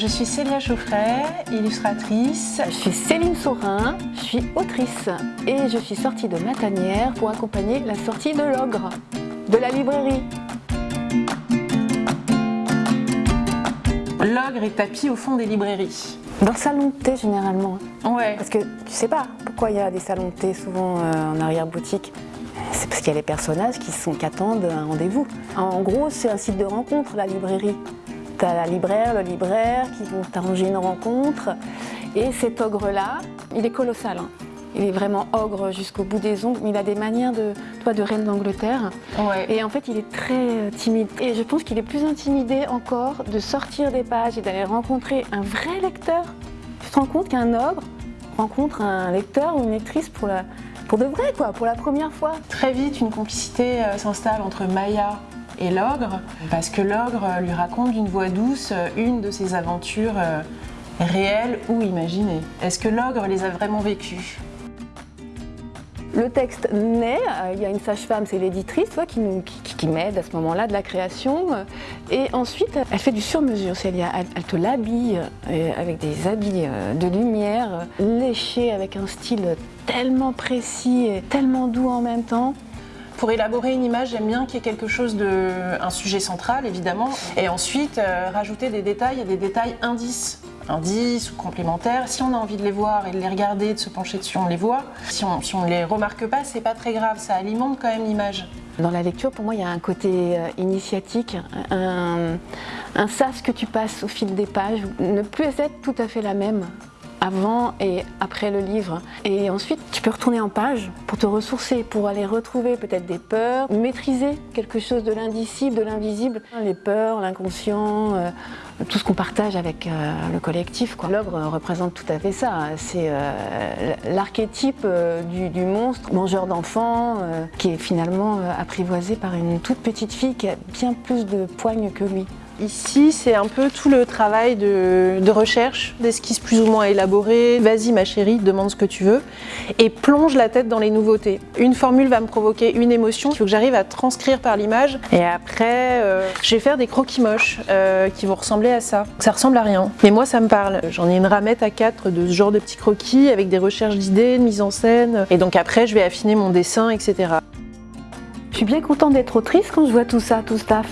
Je suis Célia Chauffret, illustratrice. Je suis Céline Saurin, je suis autrice et je suis sortie de ma tanière pour accompagner la sortie de l'ogre, de la librairie. L'ogre est tapis au fond des librairies. Dans le salon de thé généralement. Ouais. Parce que tu sais pas pourquoi il y a des salons de thé souvent euh, en arrière-boutique. C'est parce qu'il y a les personnages qui sont qui attendent un rendez-vous. En gros, c'est un site de rencontre, la librairie. Tu as la libraire, le libraire qui vont t'arranger une rencontre. Et cet ogre-là, il est colossal. hein. Il est vraiment ogre jusqu'au bout des ongles, mais il a des manières de, toi, de reine d'Angleterre. Ouais. Et en fait, il est très euh, timide. Et je pense qu'il est plus intimidé encore de sortir des pages et d'aller rencontrer un vrai lecteur. Tu te rends compte qu'un ogre rencontre un lecteur ou une lectrice pour, la, pour de vrai, quoi, pour la première fois. Très vite, une complicité euh, s'installe entre Maya et l'ogre, parce que l'ogre euh, lui raconte d'une voix douce euh, une de ses aventures euh, réelles ou imaginées. Est-ce que l'ogre les a vraiment vécues? Le texte naît, il y a une sage-femme, c'est l'éditrice, tu vois, qui, m'aide à ce moment-là de la création. Et ensuite, elle fait du sur-mesure, Célia. Elle, elle te l'habille avec des habits de lumière, léchés avec un style tellement précis et tellement doux en même temps. Pour élaborer une image, j'aime bien qu'il y ait quelque chose de. un sujet central évidemment, et ensuite euh, rajouter des détails et des détails indices. Indices ou complémentaires. Si on a envie de les voir et de les regarder, de se pencher dessus, on les voit. Si on, ne les remarque pas, c'est pas très grave, ça alimente quand même l'image. Dans la lecture, pour moi, il y a un côté euh, initiatique, un, un sas que tu passes au fil des pages, ne plus être tout à fait la même avant et après le livre. Et ensuite, tu peux retourner en page pour te ressourcer, pour aller retrouver peut-être des peurs, maîtriser quelque chose de l'indicible, de l'invisible, les peurs, l'inconscient, euh, tout ce qu'on partage avec euh, le collectif. L'ogre représente tout à fait ça. C'est euh, l'archétype du, du monstre, mangeur d'enfants, qui est finalement apprivoisé par une toute petite fille qui a bien plus de poigne que lui. Ici, c'est un peu tout le travail de, recherche, d'esquisse plus ou moins élaborée. Vas-y ma chérie, demande ce que tu veux et plonge la tête dans les nouveautés. Une formule va me provoquer une émotion, il faut que j'arrive à transcrire par l'image. Et après, euh, je vais faire des croquis moches euh, qui vont ressembler à ça. Ça ressemble à rien, mais moi ça me parle. J'en ai une ramette à quatre de ce genre de petits croquis avec des recherches d'idées, de mise en scène. Et donc après, je vais affiner mon dessin, etc. Je suis bien contente d'être autrice quand je vois tout ça, tout ce taf.